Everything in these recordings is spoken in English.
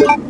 you.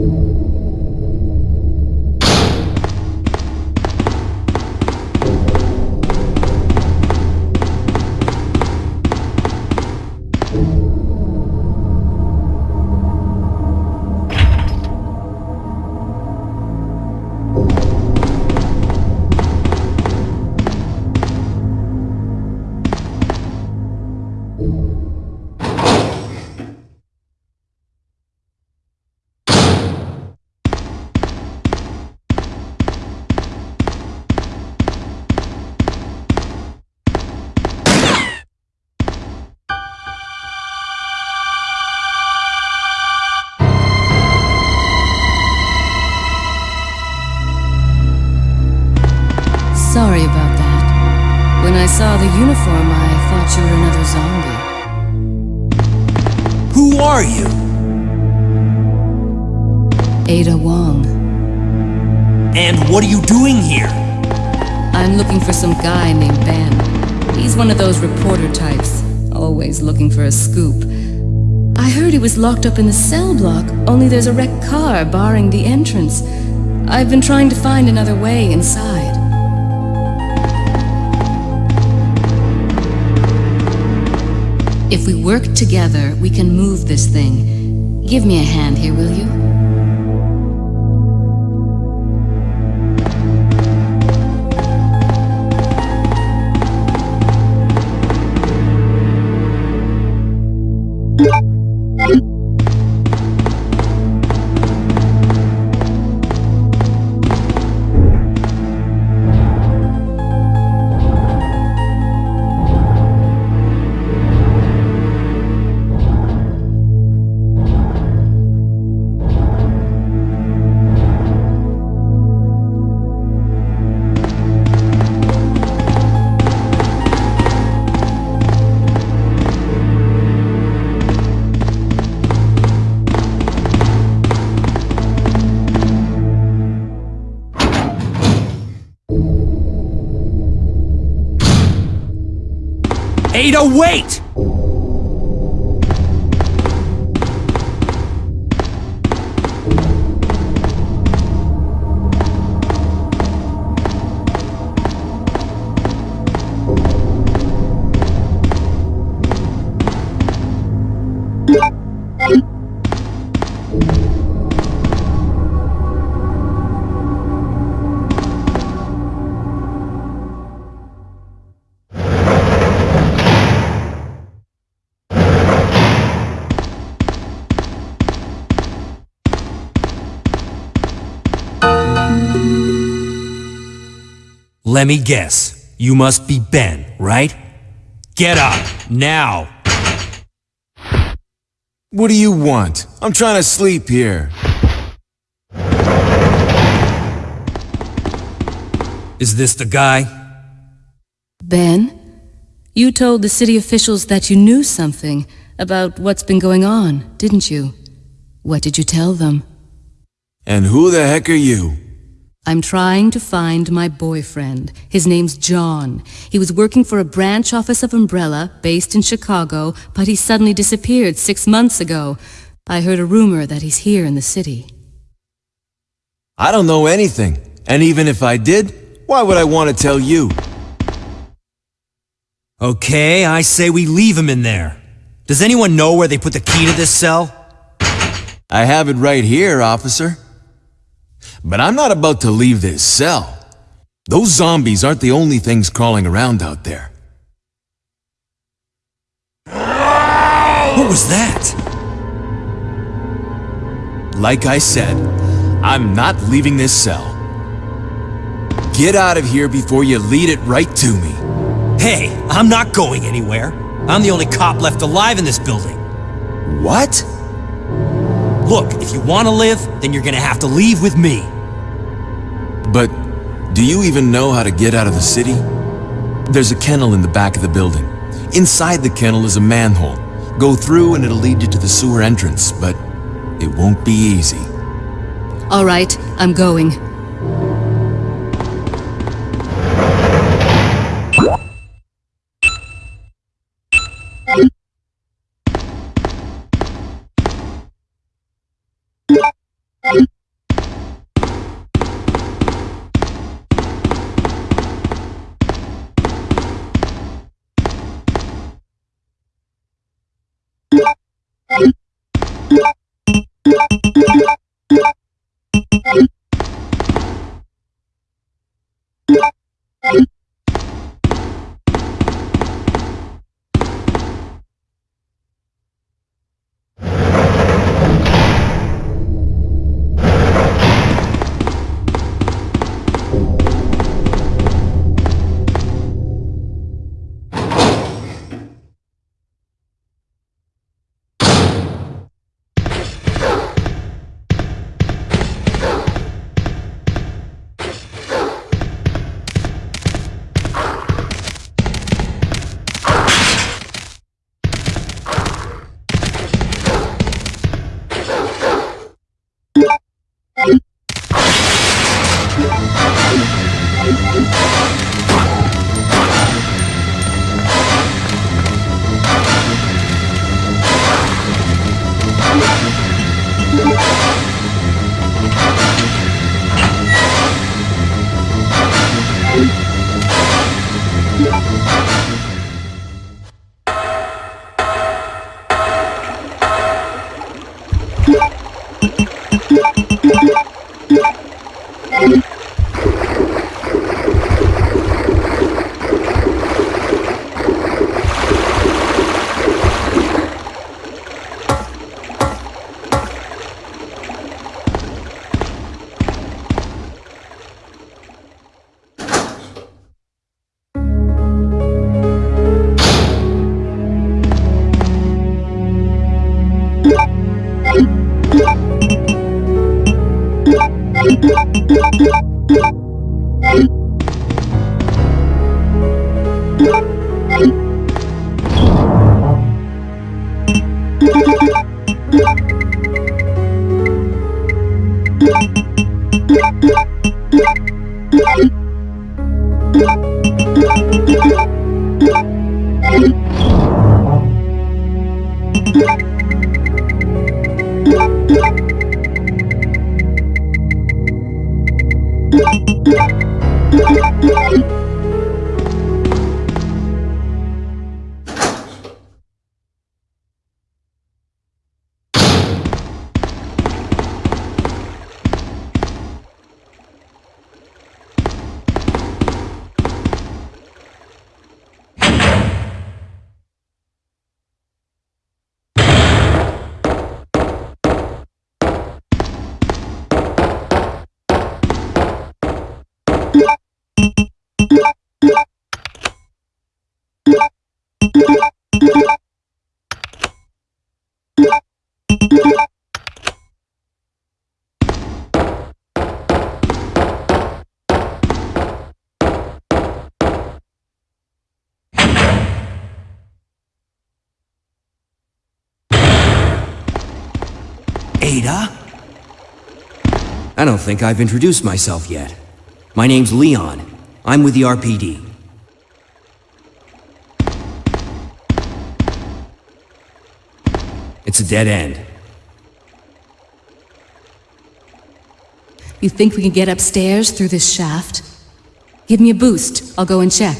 Sorry And what are you doing here? I'm looking for some guy named Ben. He's one of those reporter types, always looking for a scoop. I heard he was locked up in the cell block, only there's a wrecked car barring the entrance. I've been trying to find another way inside. If we work together, we can move this thing. Give me a hand here, will you? Ada, wait! Let me guess. You must be Ben, right? Get up, now! What do you want? I'm trying to sleep here. Is this the guy? Ben? You told the city officials that you knew something about what's been going on, didn't you? What did you tell them? And who the heck are you? I'm trying to find my boyfriend. His name's John. He was working for a branch office of Umbrella, based in Chicago, but he suddenly disappeared six months ago. I heard a rumor that he's here in the city. I don't know anything. And even if I did, why would I want to tell you? Okay, I say we leave him in there. Does anyone know where they put the key to this cell? I have it right here, officer. But I'm not about to leave this cell. Those zombies aren't the only things crawling around out there. What was that? Like I said, I'm not leaving this cell. Get out of here before you lead it right to me. Hey, I'm not going anywhere. I'm the only cop left alive in this building. What? Look, if you want to live, then you're gonna have to leave with me. But do you even know how to get out of the city? There's a kennel in the back of the building. Inside the kennel is a manhole. Go through and it'll lead you to the sewer entrance, but it won't be easy. All right, I'm going. Thank. you. Ada? I don't think I've introduced myself yet. My name's Leon. I'm with the RPD. It's a dead end. You think we can get upstairs through this shaft? Give me a boost. I'll go and check.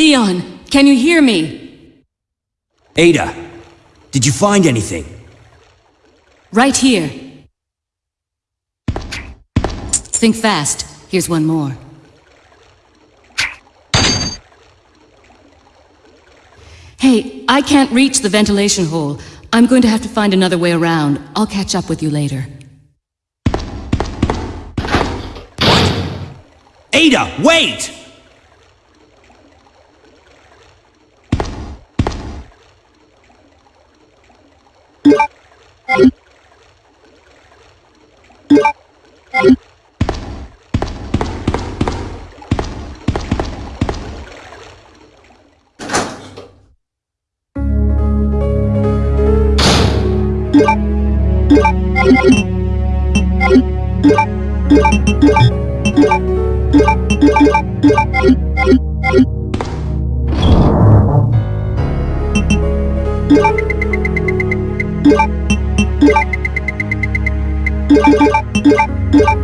Leon, can you hear me? Ada, did you find anything? Right here. Think fast. Here's one more. Hey, I can't reach the ventilation hole. I'm going to have to find another way around. I'll catch up with you later. What? Ada, wait! Thank you.